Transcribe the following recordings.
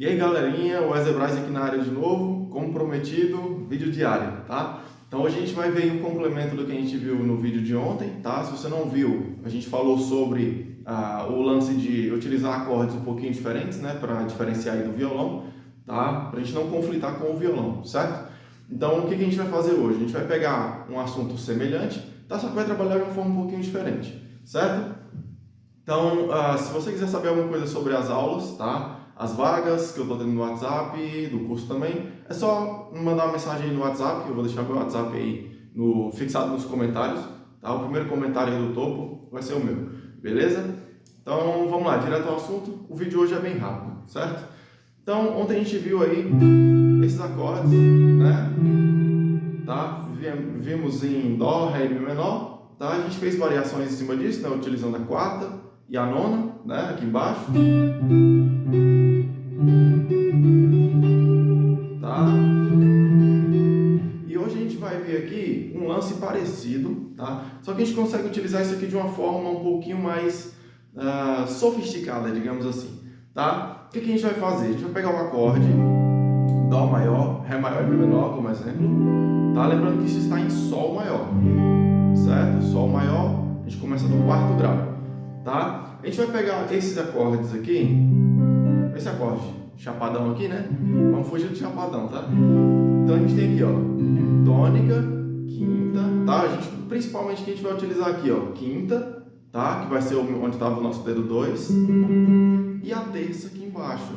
E aí galerinha, o Wesley Braz aqui na área de novo, como prometido, vídeo diário, tá? Então hoje a gente vai ver um complemento do que a gente viu no vídeo de ontem, tá? Se você não viu, a gente falou sobre ah, o lance de utilizar acordes um pouquinho diferentes, né? Para diferenciar aí do violão, tá? Pra gente não conflitar com o violão, certo? Então o que a gente vai fazer hoje? A gente vai pegar um assunto semelhante, tá? Só que vai trabalhar de uma forma um pouquinho diferente, certo? Então, uh, se você quiser saber alguma coisa sobre as aulas, tá? As vagas que eu estou tendo no WhatsApp, do curso também, é só mandar uma mensagem aí no WhatsApp, eu vou deixar meu WhatsApp aí no, fixado nos comentários, tá? O primeiro comentário aí do topo vai ser o meu, beleza? Então, vamos lá, direto ao assunto. O vídeo hoje é bem rápido, certo? Então, ontem a gente viu aí esses acordes, né? Tá? Vimos em Dó, Ré e Mi menor, tá? A gente fez variações em cima disso, né? Utilizando a quarta, e a nona, né, aqui embaixo. Tá? E hoje a gente vai ver aqui um lance parecido, tá? Só que a gente consegue utilizar isso aqui de uma forma um pouquinho mais uh, sofisticada, digamos assim, tá? O que, que a gente vai fazer? A gente vai pegar um acorde, Dó maior, Ré maior e Mi menor, como exemplo, tá? Lembrando que isso está em Sol maior, certo? Sol maior, a gente começa no quarto grau tá? A gente vai pegar esses acordes aqui, esse acorde chapadão aqui, né? Vamos fugir do chapadão, tá? Então a gente tem aqui, ó, tônica, quinta, tá? A gente, principalmente que a gente vai utilizar aqui, ó, quinta, tá? Que vai ser onde estava o nosso dedo 2 e a terça aqui embaixo,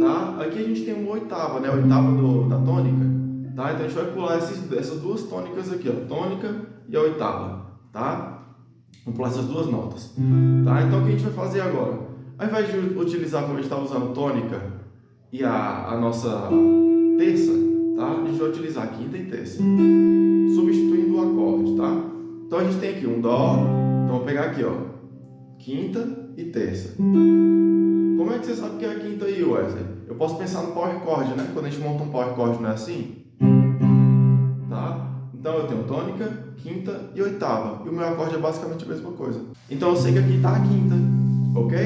tá? Aqui a gente tem uma oitava, né? Oitava do, da tônica, tá? Então a gente vai pular esses, essas duas tônicas aqui, ó, tônica e a oitava, tá? Vamos pular essas duas notas. Tá? Então o que a gente vai fazer agora? Ao invés de utilizar como a gente estava usando tônica e a, a nossa terça, tá? a gente vai utilizar quinta e terça, substituindo o acorde. Tá? Então a gente tem aqui um Dó, então vou pegar aqui, ó, quinta e terça. Como é que você sabe que é a quinta aí, Wesley? Eu posso pensar no power chord, né? Quando a gente monta um power chord, não é assim? Tônica, quinta e oitava. E o meu acorde é basicamente a mesma coisa. Então eu sei que aqui está a quinta, ok?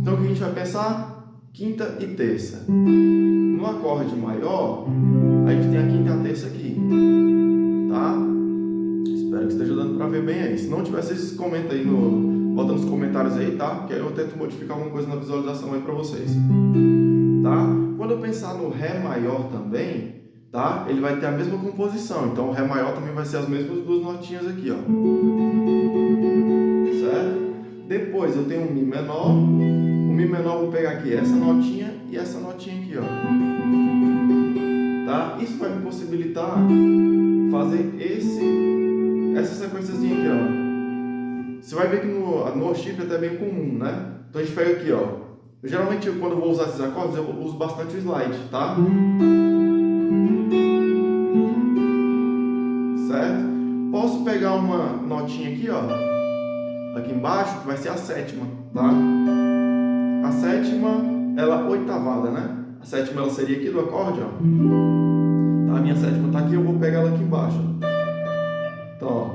Então o que a gente vai pensar? Quinta e terça. No acorde maior, a gente tem a quinta e a terça aqui, tá? Espero que esteja dando para ver bem aí. Se não tiver, vocês comentem aí no... Bota nos comentários aí, tá? Que aí eu tento modificar alguma coisa na visualização aí para vocês. Tá? Quando eu pensar no Ré maior também, tá? Ele vai ter a mesma composição, então o Ré maior também vai ser as mesmas duas notinhas aqui, ó. Certo? Depois eu tenho um Mi menor, o Mi menor vou pegar aqui essa notinha e essa notinha aqui, ó. Tá? Isso vai me possibilitar fazer esse, essa sequenciazinha aqui, ó. Você vai ver que no, no chip é até bem comum, né? Então a gente pega aqui, ó. Geralmente, quando eu vou usar esses acordes, eu uso bastante o slide, tá? Uma notinha aqui, ó, aqui embaixo, que vai ser a sétima, tá? A sétima, ela oitavada, né? A sétima ela seria aqui do acorde, ó. Tá? A minha sétima tá aqui, eu vou pegar ela aqui embaixo. Então, ó.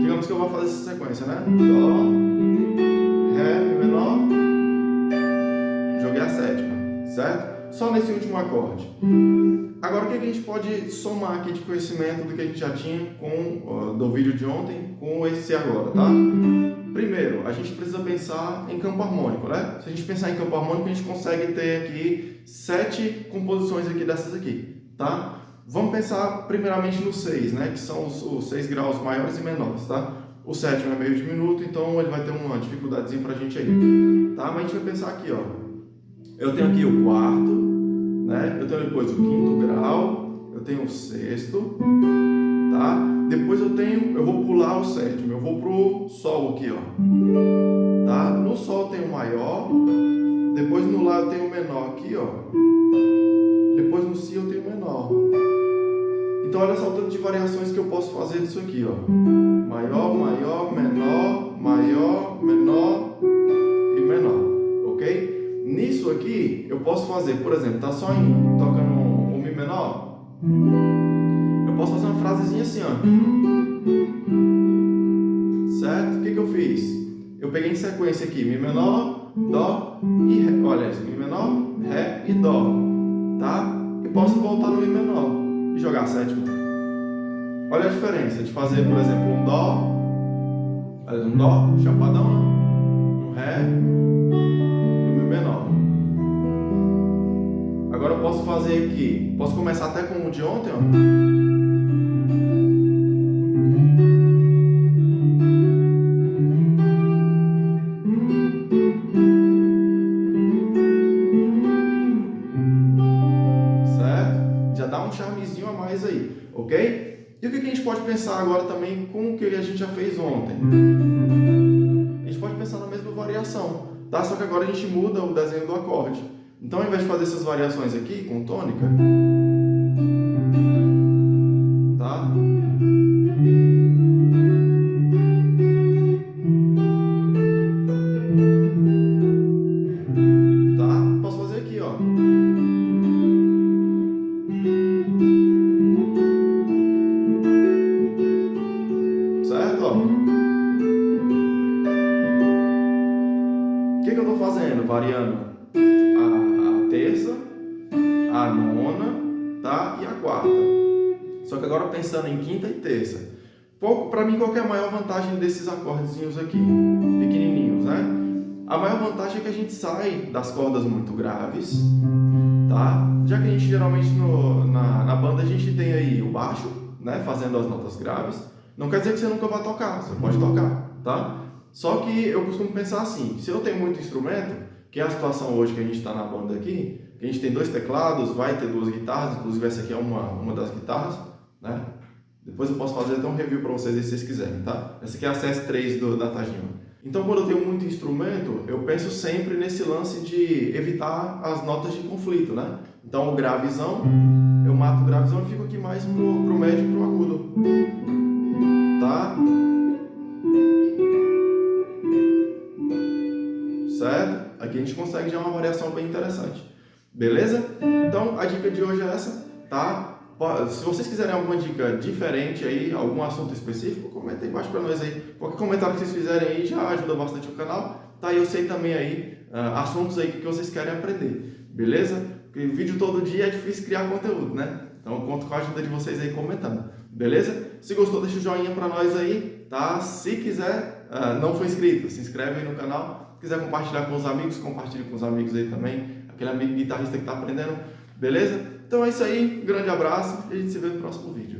Digamos que eu vou fazer essa sequência, né? Dó, Ré, Mi menor, joguei a sétima, certo? Só nesse último acorde. Agora, o que a gente pode somar aqui de conhecimento do que a gente já tinha com, do vídeo de ontem com esse agora, tá? Primeiro, a gente precisa pensar em campo harmônico, né? Se a gente pensar em campo harmônico, a gente consegue ter aqui sete composições aqui dessas aqui, tá? Vamos pensar primeiramente no 6, né? Que são os, os seis graus maiores e menores, tá? O sétimo é meio diminuto, então ele vai ter uma dificuldadezinha pra gente aí, tá? Mas a gente vai pensar aqui, ó. Eu tenho aqui o quarto, né? Eu tenho depois o quinto grau, eu tenho o sexto, tá? Depois eu tenho, eu vou pular o sétimo, eu vou pro sol aqui, ó. Tá? No sol tem o maior, depois no lá eu tenho o menor aqui, ó. Depois no si eu tenho o menor. Então olha só o tanto de variações que eu posso fazer disso aqui, ó. Maior, maior, menor, maior, fazer, por exemplo, tá só em, tocando um, um Mi menor, eu posso fazer uma frasezinha assim, ó. Certo? O que, que eu fiz? Eu peguei em sequência aqui, Mi menor, Dó e Ré. Olha Mi menor, Ré e Dó, tá? E posso voltar no Mi menor e jogar a sétima. Olha a diferença de fazer, por exemplo, um Dó, um Dó, chapadão, né? um Ré fazer aqui, posso começar até com o de ontem, ó. ok? E o que a gente pode pensar agora também com o que a gente já fez ontem? A gente pode pensar na mesma variação, tá? Só que agora a gente muda o desenho do acorde. Então, ao invés de fazer essas variações aqui com tônica, tá? Tá? O que, que eu estou fazendo? Variando a, a, terça, a nona, tá? E a quarta. Só que agora pensando em quinta e terça. Para mim, qual é a maior vantagem desses acordezinhos aqui? Pequenininhos, né? A maior vantagem é que a gente sai das cordas muito graves, tá? Já que a gente geralmente no, na, na banda a gente tem aí o baixo, né? Fazendo as notas graves. Não quer dizer que você nunca vai tocar, você pode tocar, tá? Só que eu costumo pensar assim, se eu tenho muito instrumento, que é a situação hoje que a gente está na banda aqui, a gente tem dois teclados, vai ter duas guitarras, inclusive essa aqui é uma, uma das guitarras, né? Depois eu posso fazer até um review para vocês se vocês quiserem, tá? Essa aqui é a CS3 do, da Tajima. Então, quando eu tenho muito instrumento, eu penso sempre nesse lance de evitar as notas de conflito, né? Então, o gravizão, eu mato o gravizão e fico aqui mais pro, pro médio e pro agudo gente consegue já uma variação bem interessante. Beleza? Então, a dica de hoje é essa, tá? Se vocês quiserem alguma dica diferente aí, algum assunto específico, comenta aí embaixo para nós aí. Qualquer comentário que vocês fizerem aí já ajuda bastante o canal, tá? E eu sei também aí uh, assuntos aí que vocês querem aprender, beleza? Porque vídeo todo dia é difícil criar conteúdo, né? Então eu conto com a ajuda de vocês aí comentando. Beleza? Se gostou, deixa o joinha para nós aí, tá? Se quiser, uh, não for inscrito, se inscreve aí no canal. Se quiser compartilhar com os amigos, compartilhe com os amigos aí também. Aquele amigo guitarrista que está aprendendo, beleza? Então é isso aí, um grande abraço e a gente se vê no próximo vídeo.